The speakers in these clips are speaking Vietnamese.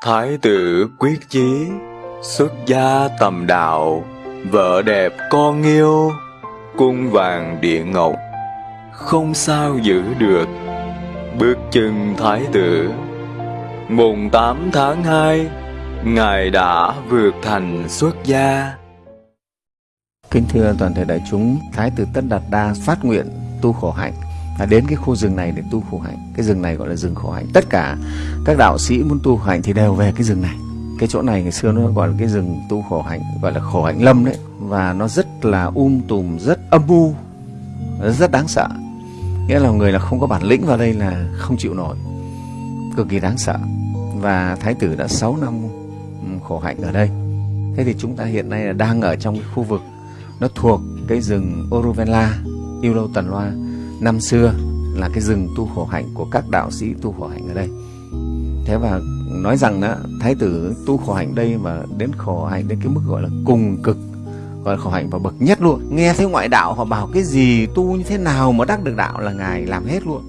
Thái tử quyết chí, xuất gia tầm đạo, vợ đẹp con yêu, cung vàng điện ngọc, không sao giữ được. Bước chân thái tử, mùng 8 tháng 2, Ngài đã vượt thành xuất gia. Kính thưa toàn thể đại chúng, Thái tử Tất Đạt Đa phát nguyện tu khổ hạnh à, đến cái khu rừng này để tu khổ hạnh. Cái rừng này gọi là rừng khổ hạnh. Tất cả các đạo sĩ muốn tu khổ hạnh thì đều về cái rừng này. Cái chỗ này ngày xưa nó gọi là cái rừng tu khổ hạnh, gọi là khổ hạnh lâm đấy. Và nó rất là um tùm, rất âm u, rất đáng sợ. Nghĩa là người là không có bản lĩnh vào đây là không chịu nổi. Cực kỳ đáng sợ. Và Thái tử đã 6 năm ừ, khổ hạnh ở đây. Thế thì chúng ta hiện nay là đang ở trong cái khu vực nó thuộc cái rừng Oruvela, Yêu Lâu Tần Loa năm xưa là cái rừng tu khổ hạnh của các đạo sĩ tu khổ hạnh ở đây. Thế và nói rằng đó, thái tử tu khổ hạnh đây mà đến khổ hạnh đến cái mức gọi là cùng cực gọi là khổ hạnh và bậc nhất luôn. Nghe thấy ngoại đạo họ bảo cái gì tu như thế nào mà đắc được đạo là ngài làm hết luôn.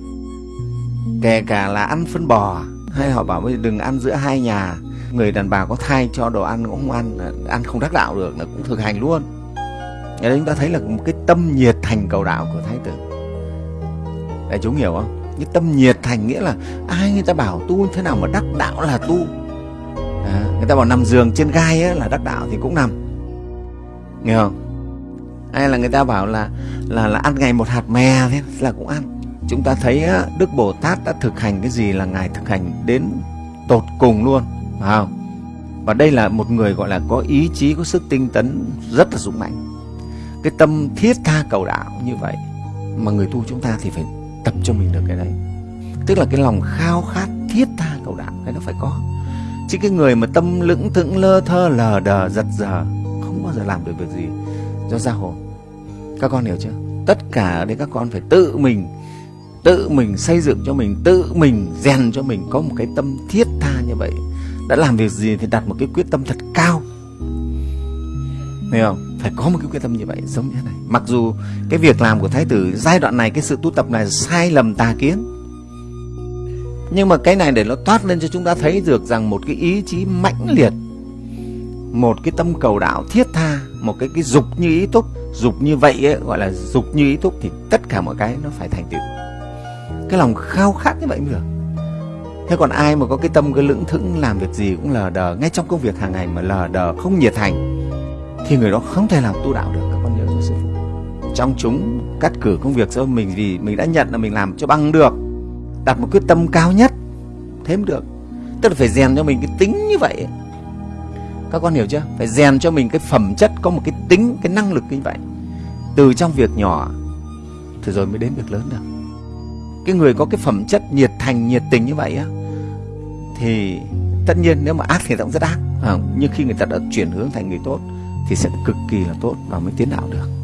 Kể cả là ăn phân bò hay họ bảo bây giờ đừng ăn giữa hai nhà người đàn bà có thai cho đồ ăn cũng không ăn ăn không đắc đạo được là cũng thực hành luôn Đấy chúng ta thấy là một cái tâm nhiệt thành cầu đạo của thái tử Đại chúng hiểu không? Cái tâm nhiệt thành nghĩa là ai người ta bảo tu thế nào mà đắc đạo là tu à, Người ta bảo nằm giường trên gai ấy là đắc đạo thì cũng nằm Nghe không? Hay là người ta bảo là là là ăn ngày một hạt mè thế là cũng ăn Chúng ta thấy á, Đức Bồ Tát đã thực hành cái gì là Ngài thực hành đến tột cùng luôn phải không? Và đây là một người gọi là có ý chí, có sức tinh tấn rất là dũng mạnh cái tâm thiết tha cầu đạo như vậy mà người tu chúng ta thì phải tập cho mình được cái đấy. Tức là cái lòng khao khát thiết tha cầu đạo, cái nó phải có. Chứ cái người mà tâm lững thững, lơ thơ, lờ đờ, giật giờ không bao giờ làm được việc gì. Do ra hồn các con hiểu chưa? Tất cả ở đây các con phải tự mình tự mình xây dựng cho mình, tự mình rèn cho mình có một cái tâm thiết tha như vậy. Đã làm việc gì thì đặt một cái quyết tâm thật cao. Hiểu không? Phải có một cái quyết tâm như vậy giống như thế này. Mặc dù cái việc làm của thái tử giai đoạn này cái sự tu tập này sai lầm tà kiến nhưng mà cái này để nó toát lên cho chúng ta thấy được rằng một cái ý chí mãnh liệt một cái tâm cầu đạo thiết tha một cái cái dục như ý túc dục như vậy ấy, gọi là dục như ý túc thì tất cả mọi cái nó phải thành tựu. Cái lòng khao khát như vậy mới được. Thế còn ai mà có cái tâm cái lững thững làm việc gì cũng lờ đờ ngay trong công việc hàng ngày mà lờ đờ không nhiệt thành thì người đó không thể làm tu đạo được các con nhớ cho sư phụ. Trong chúng cắt cử công việc cho mình vì mình đã nhận là mình làm cho bằng được đặt một quyết tâm cao nhất thế mới được. Tức là phải rèn cho mình cái tính như vậy các con hiểu chưa? Phải rèn cho mình cái phẩm chất có một cái tính cái năng lực như vậy. Từ trong việc nhỏ thì rồi mới đến việc lớn được. Cái người có cái phẩm chất nhiệt thành nhiệt tình như vậy á thì tất nhiên nếu mà ác thì cũng rất ác. À, nhưng khi người ta đã chuyển hướng thành người tốt thì sẽ cực kỳ là tốt và mới tiến đạo được.